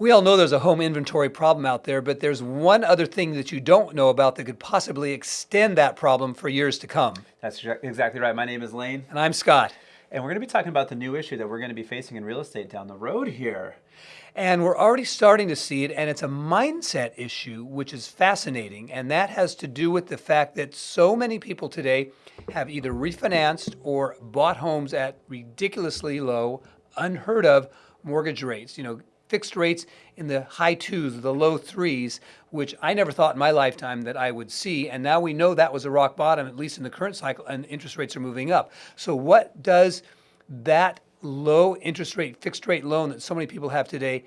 We all know there's a home inventory problem out there, but there's one other thing that you don't know about that could possibly extend that problem for years to come. That's exactly right. My name is Lane. And I'm Scott. And we're going to be talking about the new issue that we're going to be facing in real estate down the road here. And we're already starting to see it, and it's a mindset issue, which is fascinating. And that has to do with the fact that so many people today have either refinanced or bought homes at ridiculously low, unheard of mortgage rates. You know, fixed rates in the high twos, the low threes, which I never thought in my lifetime that I would see. And now we know that was a rock bottom, at least in the current cycle, and interest rates are moving up. So what does that low interest rate, fixed rate loan that so many people have today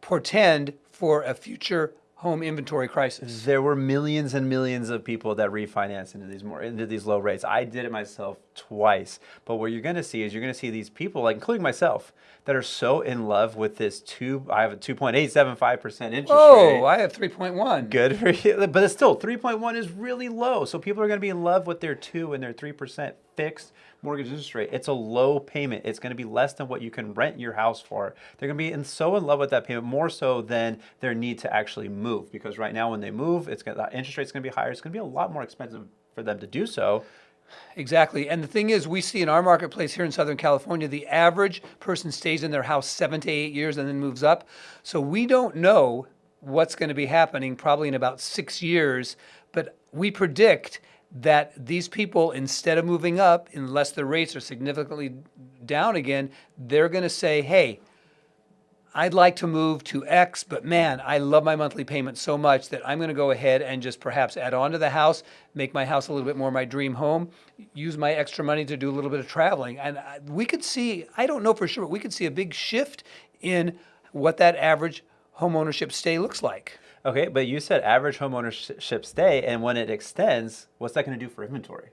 portend for a future home inventory crisis. There were millions and millions of people that refinanced into these more into these low rates. I did it myself twice. But what you're going to see is you're going to see these people, like including myself, that are so in love with this two. I have a 2.875 percent interest oh, rate. Oh, I have 3.1. Good for you, but it's still 3.1 is really low. So people are going to be in love with their two and their three percent fixed mortgage interest rate. It's a low payment. It's going to be less than what you can rent your house for. They're going to be in, so in love with that payment more so than their need to actually move. Because right now, when they move, it's going to, interest rate's going to be higher. It's going to be a lot more expensive for them to do so. Exactly. And the thing is, we see in our marketplace here in Southern California, the average person stays in their house seven to eight years and then moves up. So we don't know what's going to be happening probably in about six years, but we predict that these people, instead of moving up, unless the rates are significantly down again, they're going to say, hey, I'd like to move to X, but man, I love my monthly payment so much that I'm going to go ahead and just perhaps add on to the house, make my house a little bit more my dream home, use my extra money to do a little bit of traveling. And uh, we could see, I don't know for sure, but we could see a big shift in what that average home ownership stay looks like. Okay, but you said average homeownership stay, and when it extends, what's that going to do for inventory?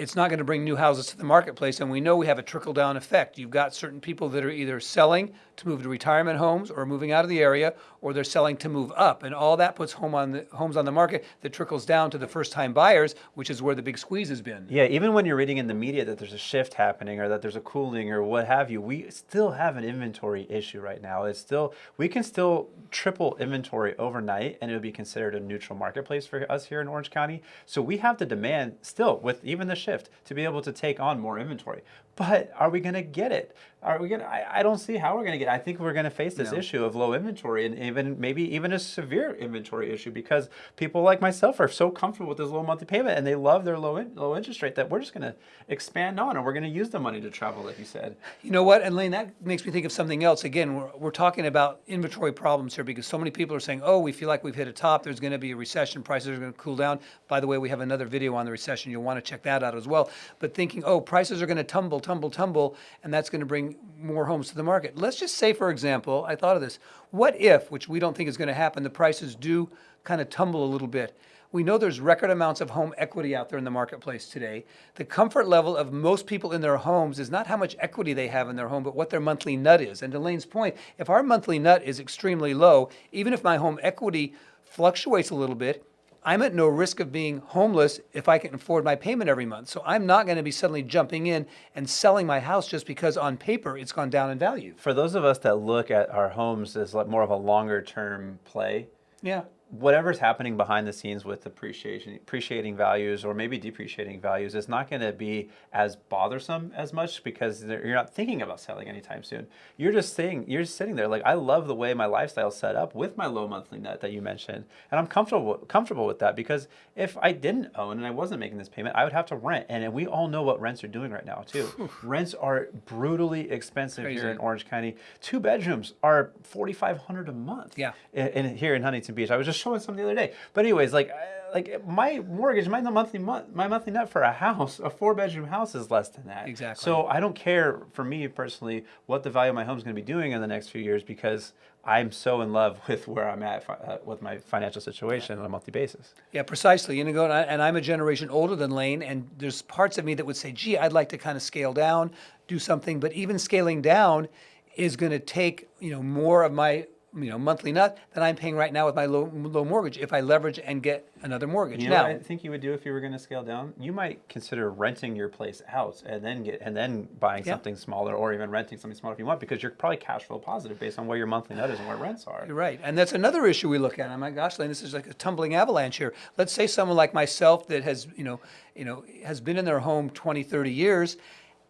it's not going to bring new houses to the marketplace. And we know we have a trickle down effect. You've got certain people that are either selling to move to retirement homes or moving out of the area, or they're selling to move up. And all that puts home on the, homes on the market that trickles down to the first time buyers, which is where the big squeeze has been. Yeah, even when you're reading in the media that there's a shift happening or that there's a cooling or what have you, we still have an inventory issue right now. It's still, we can still triple inventory overnight and it would be considered a neutral marketplace for us here in Orange County. So we have the demand still with even the shift shift to be able to take on more inventory. But are we going to get it? Are we going? I, I don't see how we're going to get. It. I think we're going to face this no. issue of low inventory and even maybe even a severe inventory issue because people like myself are so comfortable with this low monthly payment and they love their low in, low interest rate that we're just going to expand on and we're going to use the money to travel, like you said. You know what, and Lane, that makes me think of something else. Again, we're, we're talking about inventory problems here because so many people are saying, "Oh, we feel like we've hit a top. There's going to be a recession. Prices are going to cool down." By the way, we have another video on the recession. You'll want to check that out as well. But thinking, "Oh, prices are going to tumble, tumble, tumble," and that's going to bring more homes to the market. Let's just say, for example, I thought of this. What if, which we don't think is going to happen, the prices do kind of tumble a little bit? We know there's record amounts of home equity out there in the marketplace today. The comfort level of most people in their homes is not how much equity they have in their home, but what their monthly nut is. And to Lane's point, if our monthly nut is extremely low, even if my home equity fluctuates a little bit, I'm at no risk of being homeless if I can afford my payment every month. So I'm not going to be suddenly jumping in and selling my house just because on paper it's gone down in value. For those of us that look at our homes as like more of a longer term play, yeah whatever's happening behind the scenes with appreciation, appreciating values or maybe depreciating values is not going to be as bothersome as much because you're not thinking about selling anytime soon. You're just saying, you're just sitting there like, I love the way my lifestyle's set up with my low monthly net that you mentioned. And I'm comfortable, comfortable with that because if I didn't own and I wasn't making this payment, I would have to rent. And we all know what rents are doing right now too. rents are brutally expensive Crazy. here in Orange County. Two bedrooms are 4,500 a month. Yeah. In, in, here in Huntington Beach. I was just showing some the other day. But anyways, like like my mortgage, my monthly my monthly net for a house, a four bedroom house is less than that. Exactly. So I don't care for me personally what the value of my home is going to be doing in the next few years because I'm so in love with where I'm at uh, with my financial situation on a monthly basis. Yeah, precisely. You know, and I'm a generation older than Lane, and there's parts of me that would say, "Gee, I'd like to kind of scale down, do something." But even scaling down is going to take you know more of my you know, monthly nut that I'm paying right now with my low, low mortgage if I leverage and get another mortgage. You know now, what I think you would do if you were going to scale down? You might consider renting your place out and then get and then buying Yeah. something smaller or even renting something smaller if you want because you're probably cash flow positive based on where your monthly nut is and where rents are. You're right. And that's another issue we look at. I'm like, gosh, Lane, this is like a tumbling avalanche here. Let's say someone like myself that has, you know, you know, has been in their home 20, 30 years,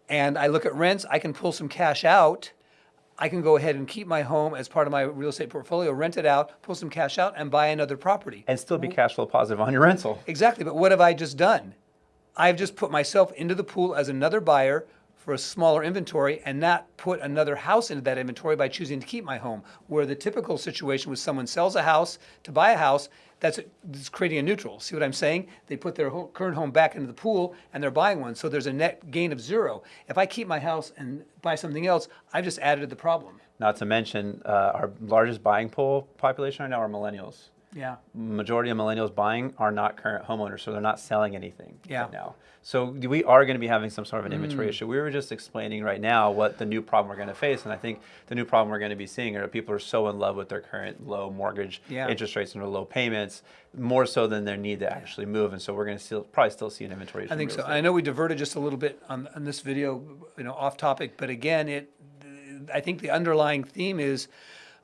and I look at rents, I can pull some cash out. I can go ahead and keep my home as part of my real estate portfolio, rent it out, pull some cash out, and buy another property. And still be cash flow positive on your rental. Exactly. But what have I just done? I've just put myself into the pool as another buyer for a smaller inventory and not put another house into that inventory by choosing to keep my home. Where the typical situation was someone sells a house to buy a house, that's, that's creating a neutral. See what I'm saying? They put their current home back into the pool and they're buying one. So there's a net gain of zero. If I keep my house and buy something else, I've just added to the problem. Not to mention, uh, our largest buying pool population right now are millennials. Yeah. Majority of millennials buying are not current homeowners, so they're not selling anything Yeah. right now. So we are going to be having some sort of an inventory mm. issue. We were just explaining right now what the new problem we're going to face, and I think the new problem we're going to be seeing are people are so in love with their current low mortgage Yeah. interest rates and their low payments, more so than their need to actually move, and so we're going to still probably still see an inventory issue. I think so. estate. I know we diverted just a little bit on, on this video, you know, off topic, but again, it, I think the underlying theme is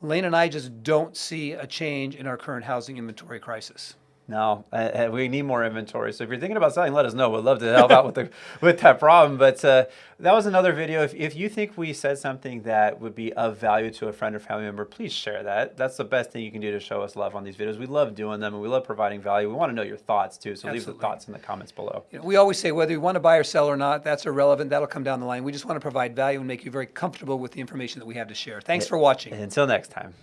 Lane and I just don't see a change in our current housing inventory crisis. No, uh, uh, we need more inventory. So if you're thinking about selling, let us know. We'd love to help out with the with that problem. But uh, that was another video. If, if you think we said something that would be of value to a friend or family member, please share that. That's the best thing you can do to show us love on these videos. We love doing them and we love providing value. We want to know your thoughts too. So leave Absolutely. the thoughts in the comments below. You know, we always say whether you want to buy or sell or not, that's irrelevant. That'll come down the line. We just want to provide value and make you very comfortable with the information that we have to share. Thanks for watching. And until next time.